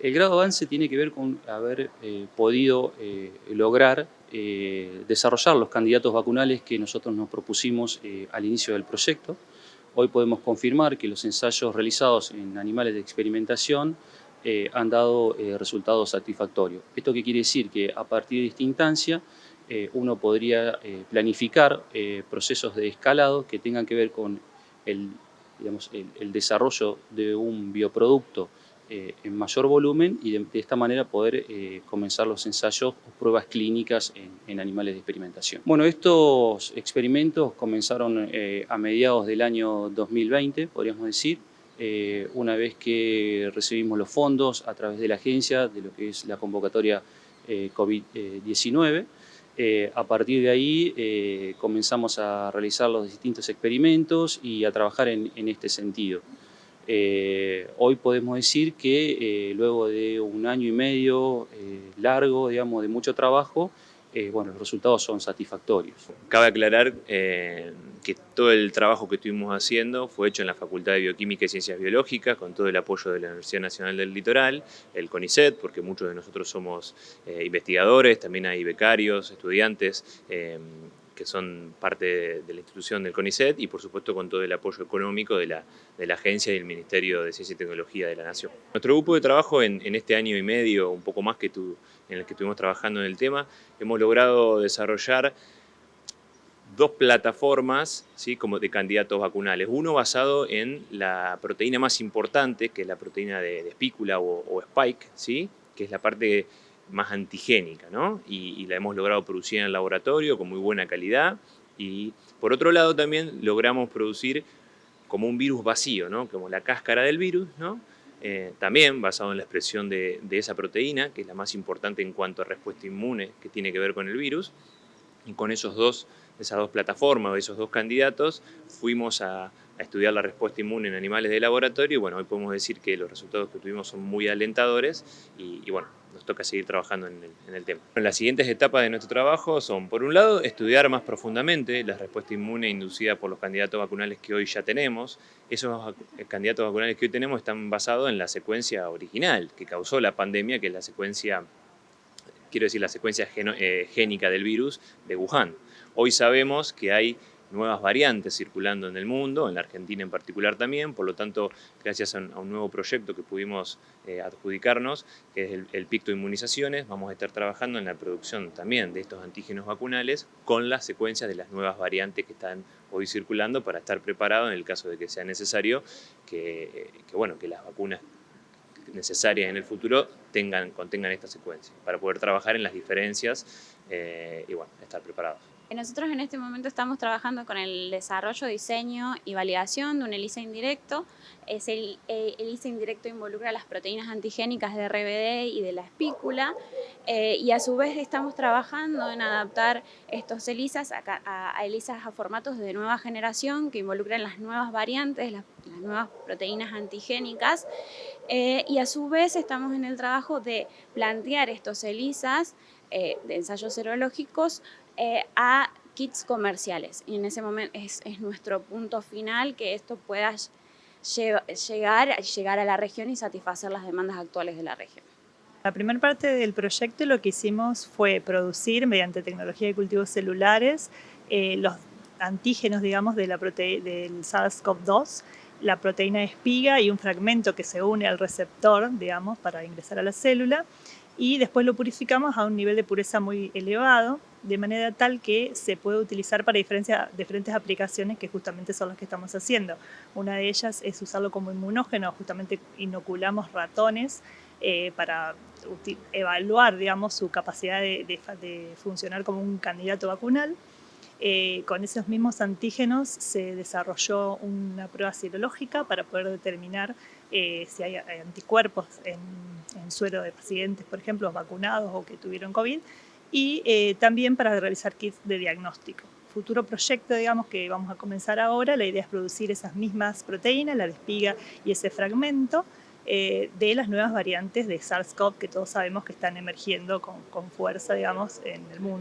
El grado de avance tiene que ver con haber eh, podido eh, lograr eh, desarrollar los candidatos vacunales que nosotros nos propusimos al inicio del proyecto. Hoy podemos confirmar que los ensayos realizados en animales de experimentación han dado resultados satisfactorios. ¿Esto qué quiere decir? Que a partir de esta instancia uno podría planificar procesos de escalado que tengan que ver con el, el desarrollo de un bioproducto eh, en mayor volumen y de, esta manera poder eh, comenzar los ensayos o pruebas clínicas en, animales de experimentación. Bueno, estos experimentos comenzaron eh, a mediados del año 2020, podríamos decir, una vez que recibimos los fondos a través de la agencia de lo que es la convocatoria COVID-19. a partir de ahí comenzamos a realizar los distintos experimentos y a trabajar en este sentido. Eh, hoy podemos decir que eh, luego de un año y medio eh, largo, digamos, de mucho trabajo, bueno, los resultados son satisfactorios. Cabe aclarar que todo el trabajo que estuvimos haciendo fue hecho en la Facultad de Bioquímica y Ciencias Biológicas, con todo el apoyo de la Universidad Nacional del Litoral, el CONICET, porque muchos de nosotros somos investigadores, también hay becarios, estudiantes, que son parte de la institución del CONICET y por supuesto con todo el apoyo económico de la, de la agencia y el Ministerio de Ciencia y Tecnología de la Nación. Nuestro grupo de trabajo en, este año y medio, un poco más que tú, en el que estuvimos trabajando en el tema, hemos logrado desarrollar dos plataformas ¿sí? como de candidatos vacunales. Uno basado en la proteína más importante, que es la proteína de, espícula o, o, spike, ¿sí? que es la parte más antigénica, ¿no? Y, la hemos logrado producir en el laboratorio con muy buena calidad. Y por otro lado también logramos producir como un virus vacío, ¿no? Como la cáscara del virus, ¿no? Eh, también basado en la expresión de, esa proteína, que es la más importante en cuanto a respuesta inmune que tiene que ver con el virus. Y con esos dos, esas dos plataformas esos dos candidatos fuimos a, estudiar la respuesta inmune en animales de laboratorio y bueno, hoy podemos decir que los resultados que tuvimos son muy alentadores y, y bueno, nos toca seguir trabajando en el, tema. Las siguientes etapas de nuestro trabajo son, por un lado, estudiar más profundamente la respuesta inmune inducida por los candidatos vacunales que hoy ya tenemos. Esos candidatos vacunales que hoy tenemos están basados en la secuencia original que causó la pandemia, que es la secuencia, quiero decir, la secuencia eh, génica del virus de Wuhan. Hoy sabemos que hay nuevas variantes circulando en el mundo, en la Argentina en particular también, por lo tanto, gracias a un, nuevo proyecto que pudimos eh, adjudicarnos, que es el, el, Picto Inmunizaciones, vamos a estar trabajando en la producción también de estos antígenos vacunales con las secuencias de las nuevas variantes que están hoy circulando para estar preparado en el caso de que sea necesario que, bueno, que las vacunas necesarias en el futuro tengan, contengan esta secuencia, para poder trabajar en las diferencias eh, y bueno, estar preparados. Nosotros en este momento estamos trabajando con el desarrollo, diseño y validación de un ELISA indirecto. Es el, eh, ELISA indirecto involucra las proteínas antigénicas de RBD y de la espícula eh, y a su vez estamos trabajando en adaptar estos ELISAs a, a, ELISAs a formatos de nueva generación que involucran las nuevas variantes, las, nuevas proteínas antigénicas eh, y a su vez estamos en el trabajo de plantear estos ELISAs de ensayos serológicos eh, a kits comerciales. Y en ese momento es, nuestro punto final que esto pueda llegar, llegar a la región y satisfacer las demandas actuales de la región. La primera parte del proyecto lo que hicimos fue producir mediante tecnología de cultivos celulares eh, los antígenos, digamos, de la del SARS-CoV-2, la proteína de espiga y un fragmento que se une al receptor, digamos, para ingresar a la célula y después lo purificamos a un nivel de pureza muy elevado, de manera tal que se puede utilizar para diferentes aplicaciones que justamente son las que estamos haciendo. Una de ellas es usarlo como inmunógeno, justamente inoculamos ratones eh, para evaluar digamos, su capacidad de, funcionar como un candidato vacunal. Eh, con esos mismos antígenos se desarrolló una prueba serológica para poder determinar eh, si hay anticuerpos en, en, suero de pacientes, por ejemplo, vacunados o que tuvieron COVID, y eh, también para realizar kits de diagnóstico. Futuro proyecto, digamos, que vamos a comenzar ahora, la idea es producir esas mismas proteínas, la despiga y ese fragmento, eh, de las nuevas variantes de SARS-CoV que todos sabemos que están emergiendo con, con fuerza, digamos, en el mundo.